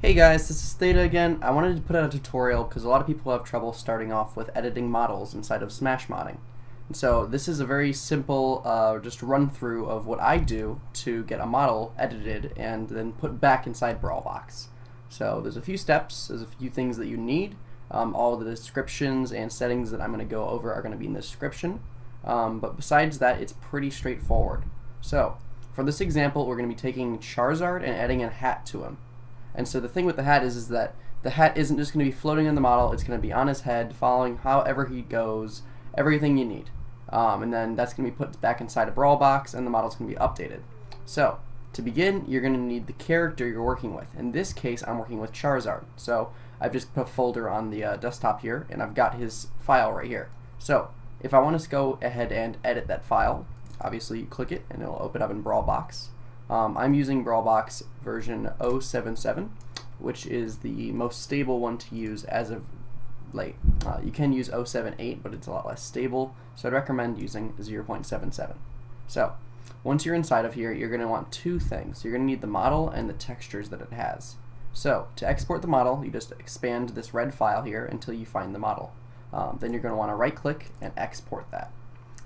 Hey guys, this is Theta again. I wanted to put out a tutorial because a lot of people have trouble starting off with editing models inside of Smash Modding. And so this is a very simple uh, just run through of what I do to get a model edited and then put back inside Brawlbox. So there's a few steps, there's a few things that you need. Um, all the descriptions and settings that I'm going to go over are going to be in the description. Um, but besides that, it's pretty straightforward. So for this example, we're going to be taking Charizard and adding a hat to him. And so the thing with the hat is, is that the hat isn't just going to be floating in the model, it's going to be on his head, following however he goes, everything you need. Um, and then that's going to be put back inside a Brawlbox, and the model's going to be updated. So, to begin, you're going to need the character you're working with. In this case, I'm working with Charizard. So, I've just put a folder on the uh, desktop here, and I've got his file right here. So, if I want to go ahead and edit that file, obviously you click it, and it'll open up in Brawlbox. Um, I'm using Brawlbox version 077, which is the most stable one to use as of late. Uh, you can use 078, but it's a lot less stable, so I'd recommend using 0.77. So, once you're inside of here, you're going to want two things. You're going to need the model and the textures that it has. So, to export the model, you just expand this red file here until you find the model. Um, then you're going to want to right click and export that.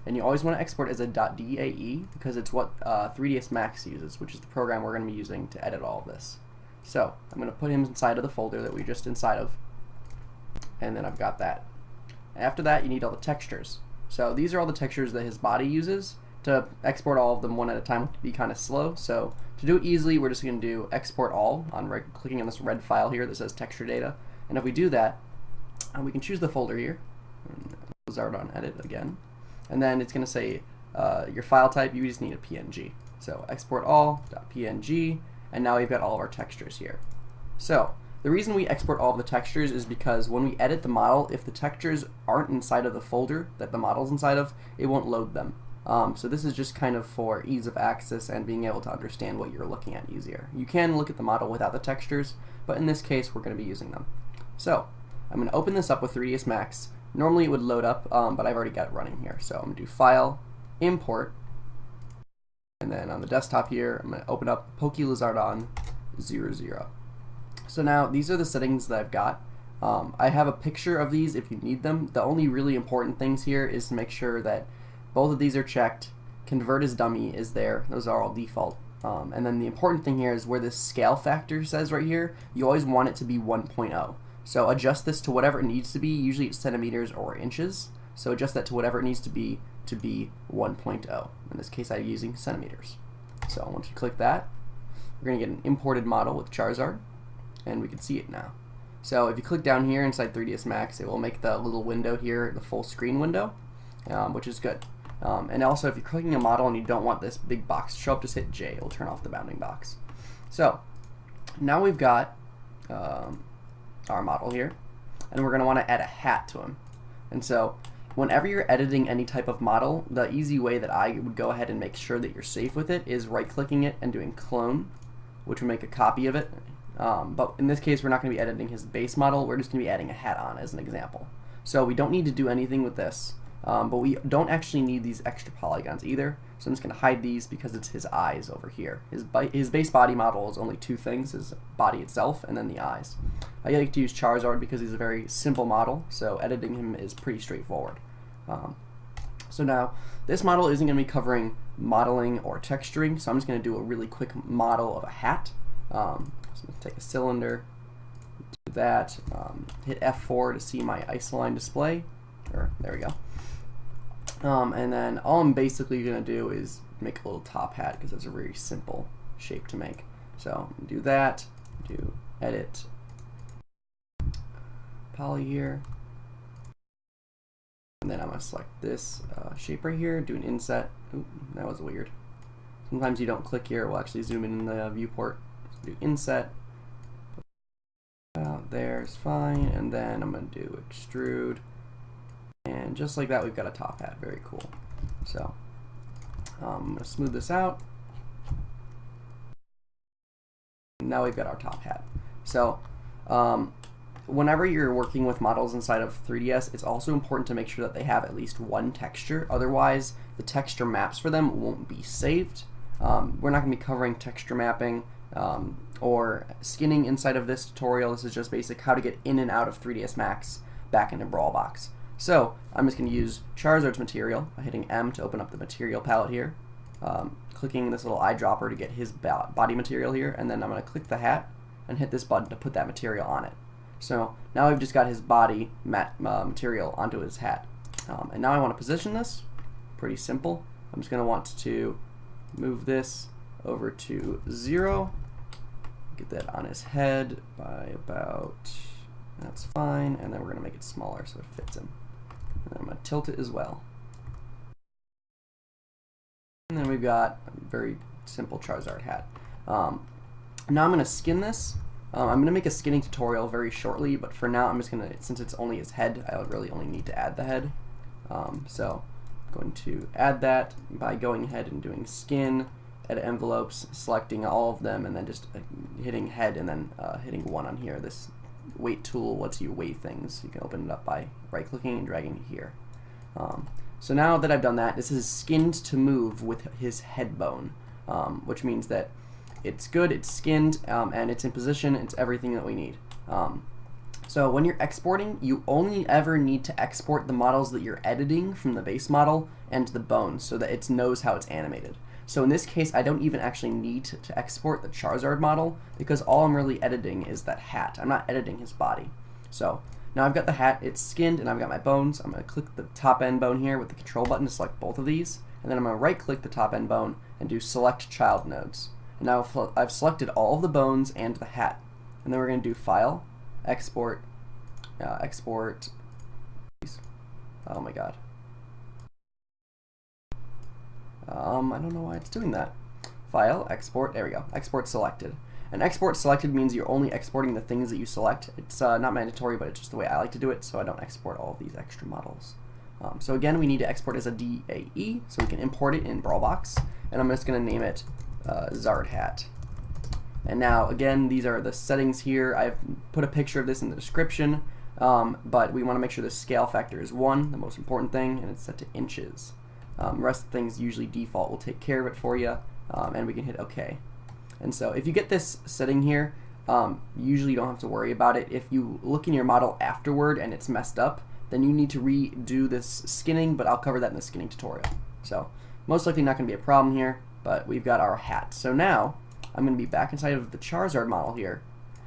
And you always want to export as a .dae because it's what uh, 3ds Max uses, which is the program we're going to be using to edit all of this. So I'm going to put him inside of the folder that we just inside of, and then I've got that. After that, you need all the textures. So these are all the textures that his body uses. To export all of them one at a time would be kind of slow. So to do it easily, we're just going to do export all on right clicking on this red file here that says texture data. And if we do that, uh, we can choose the folder here. Blizzard on edit again and then it's going to say uh, your file type, you just need a PNG. So export all.png, and now we've got all of our textures here. So the reason we export all of the textures is because when we edit the model, if the textures aren't inside of the folder that the model's inside of, it won't load them. Um, so this is just kind of for ease of access and being able to understand what you're looking at easier. You can look at the model without the textures, but in this case we're going to be using them. So I'm going to open this up with 3ds Max, Normally it would load up, um, but I've already got it running here. So I'm going to do File, Import, and then on the desktop here, I'm going to open up PokeLizardon 00. So now these are the settings that I've got. Um, I have a picture of these if you need them. The only really important things here is to make sure that both of these are checked. Convert as dummy is there. Those are all default. Um, and then the important thing here is where this scale factor says right here, you always want it to be 1.0. So adjust this to whatever it needs to be. Usually it's centimeters or inches. So adjust that to whatever it needs to be to be 1.0. In this case, I'm using centimeters. So once you click that, we're going to get an imported model with Charizard, and we can see it now. So if you click down here inside 3ds Max, it will make the little window here the full screen window, um, which is good. Um, and also, if you're clicking a model and you don't want this big box to show up, just hit J. It'll turn off the bounding box. So now we've got um, our model here, and we're going to want to add a hat to him. And so whenever you're editing any type of model, the easy way that I would go ahead and make sure that you're safe with it is right-clicking it and doing clone, which will make a copy of it. Um, but in this case, we're not going to be editing his base model. We're just going to be adding a hat on as an example. So we don't need to do anything with this. Um, but we don't actually need these extra polygons either. So I'm just going to hide these because it's his eyes over here. His, his base body model is only two things, his body itself and then the eyes. I like to use Charizard because he's a very simple model, so editing him is pretty straightforward. Um, so now, this model isn't going to be covering modeling or texturing, so I'm just going to do a really quick model of a hat. Um, so I'm going to take a cylinder, do that, um, hit F4 to see my isoline display, or there we go. Um, and then all I'm basically going to do is make a little top hat because it's a very simple shape to make. So do that, do edit, poly here, and then I'm going to select this uh, shape right here, do an inset. Ooh, that was weird. Sometimes you don't click here, it will actually zoom in, in the viewport. So do inset, out there is fine, and then I'm going to do extrude. And just like that, we've got a top hat. Very cool. So um, I'm going to smooth this out. Now we've got our top hat. So um, whenever you're working with models inside of 3ds, it's also important to make sure that they have at least one texture. Otherwise, the texture maps for them won't be saved. Um, we're not going to be covering texture mapping um, or skinning inside of this tutorial. This is just basic how to get in and out of 3ds Max back into Brawlbox. So I'm just going to use Charizard's material by hitting M to open up the material palette here, um, clicking this little eyedropper to get his body material here, and then I'm going to click the hat and hit this button to put that material on it. So now we've just got his body mat, uh, material onto his hat. Um, and now I want to position this. Pretty simple. I'm just going to want to move this over to 0. Get that on his head by about, that's fine. And then we're going to make it smaller so it fits him. And I'm going to tilt it as well. And then we've got a very simple Charizard hat. Um, now I'm going to skin this. Um, I'm going to make a skinning tutorial very shortly, but for now I'm just going to, since it's only his head, I really only need to add the head. Um, so I'm going to add that by going ahead and doing skin, edit envelopes, selecting all of them, and then just uh, hitting head and then uh, hitting one on here. This weight tool lets you weigh things. You can open it up by right-clicking and dragging it here. Um, so now that I've done that, this is skinned to move with his head bone, um, which means that it's good, it's skinned, um, and it's in position, it's everything that we need. Um, so when you're exporting, you only ever need to export the models that you're editing from the base model and the bones so that it knows how it's animated. So in this case, I don't even actually need to, export the Charizard model because all I'm really editing is that hat. I'm not editing his body. So now I've got the hat, it's skinned, and I've got my bones. I'm going to click the TopN bone here with the control button to select both of these. And then I'm going to right click the TopN bone and do select child nodes. Now I've selected all of the bones and the hat. And then we're going to do file, export, uh, export, oh my god. Um, I don't know why it's doing that. File, export, there we go, export selected. And export selected means you're only exporting the things that you select. It's uh, not mandatory, but it's just the way I like to do it, so I don't export all of these extra models. Um, so again, we need to export as a DAE, so we can import it in Brawlbox, and I'm just going to name it uh, Zard Hat. And now, again, these are the settings here. I've put a picture of this in the description, um, but we want to make sure the scale factor is 1, the most important thing, and it's set to inches. Um, rest of things usually default will take care of it for you, um, and we can hit OK. And so if you get this setting here, um, usually you don't have to worry about it. If you look in your model afterward and it's messed up, then you need to redo this skinning, but I'll cover that in the skinning tutorial. So most likely not going to be a problem here, but we've got our hat. So now I'm going to be back inside of the Charizard model here,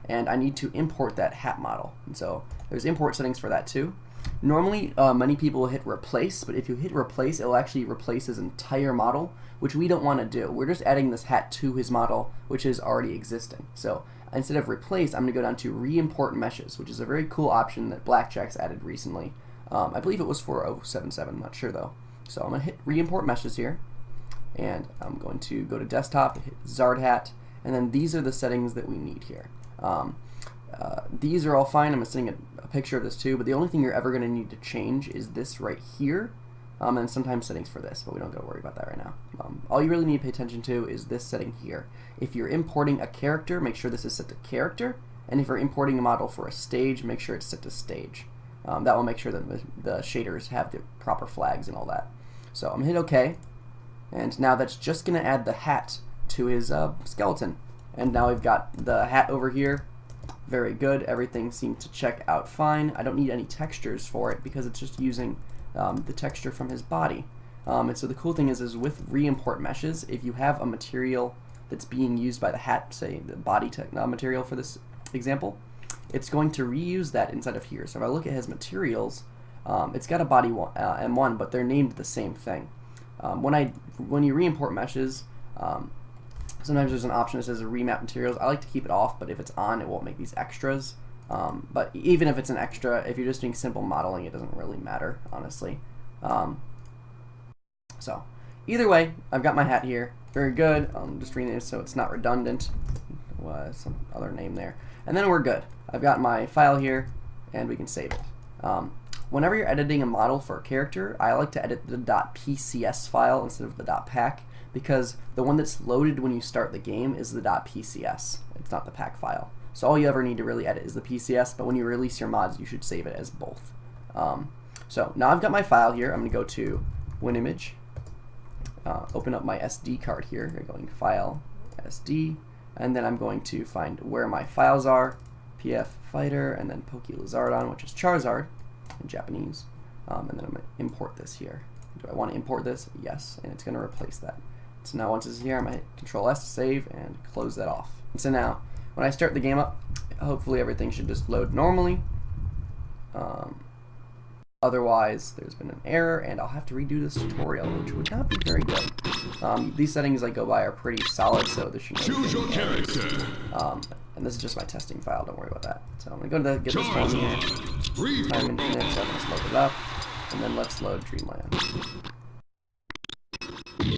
and I need to import that hat model. And so there's import settings for that too. Normally, uh, many people hit replace, but if you hit replace, it'll actually replace his entire model, which we don't want to do. We're just adding this hat to his model, which is already existing. So instead of replace, I'm going to go down to re-import meshes, which is a very cool option that BlackJax's added recently. Um, I believe it was for 077, I'm not sure though. So I'm going to hit re-import meshes here, and I'm going to go to desktop, hit Zard Hat, and then these are the settings that we need here. Um, uh, these are all fine. I'm sending a, a, picture of this too, but the only thing you're ever going to need to change is this right here, um, and sometimes settings for this, but we don't got to worry about that right now. Um, all you really need to pay attention to is this setting here. If you're importing a character, make sure this is set to character, and if you're importing a model for a stage, make sure it's set to stage. Um, that will make sure that the, the, shaders have the proper flags and all that. So I'm going to hit OK, and now that's just going to add the hat to his uh, skeleton. And now we've got the hat over here very good. Everything seemed to check out fine. I don't need any textures for it because it's just using um, the texture from his body. Um, and so the cool thing is, is with re-import meshes, if you have a material that's being used by the hat, say the body uh, material for this example, it's going to reuse that inside of here. So if I look at his materials, um, it's got a body one, uh, M1, but they're named the same thing. Um, when I when you re-import meshes, um, Sometimes there's an option that says remap materials. I like to keep it off, but if it's on, it won't make these extras. Um, but even if it's an extra, if you're just doing simple modeling, it doesn't really matter, honestly. Um, so, either way, I've got my hat here. Very good. I'm just rename it so it's not redundant. Uh, some other name there. And then we're good. I've got my file here, and we can save it. Um, whenever you're editing a model for a character, I like to edit the .pcs file instead of the .pac because the one that's loaded when you start the game is the .pcs. It's not the pac file. So all you ever need to really edit is the PCS, but when you release your mods, you should save it as both. Um, so now I've got my file here. I'm going to go to WinImage, uh, open up my SD card here. I'm going File, SD, and then I'm going to find where my files are, PF Fighter, and then Poke Lizardon, which is Charizard in Japanese. Um, and then I'm going to import this here. Do I want to import this? Yes, and it's going to replace that. So now once it's here, I'm going to hit Control S to save and close that off. So now, when I start the game up, hopefully everything should just load normally. Um, otherwise, there's been an error, and I'll have to redo this tutorial, which would not be very good. Um, these settings I go by are pretty solid, so there shouldn't Choose your character. Um, and this is just my testing file, don't worry about that. So I'm going to go to the, get this one here. Time Infinite, so let's load it up. And then let's load Dreamland.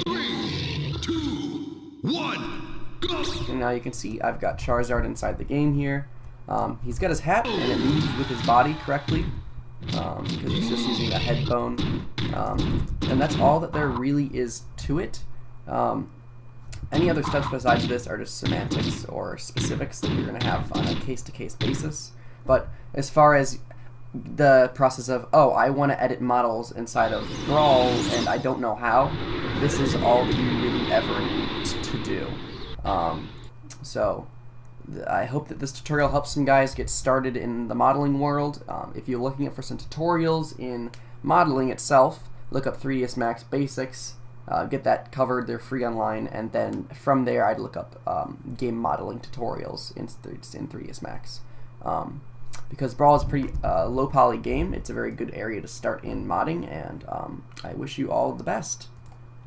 Three, two, one, go. And now you can see I've got Charizard inside the game here. Um, he's got his hat, and it moves with his body correctly, um, because he's just using a head bone. Um, and that's all that there really is to it. Um, any other steps besides this are just semantics or specifics that you're going to have on a case-to-case basis. But as far as the process of, oh, I want to edit models inside of Brawl and I don't know how, this is all that you really ever need to do. Um, so I hope that this tutorial helps some guys get started in the modeling world. Um, if you're looking for some tutorials in modeling itself, look up 3ds Max Basics, uh, get that covered, they're free online, and then from there I'd look up um, game modeling tutorials in, in 3ds Max. Um, because Brawl is a pretty uh, low poly game, it's a very good area to start in modding, and um, I wish you all the best.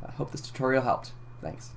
I hope this tutorial helped. Thanks.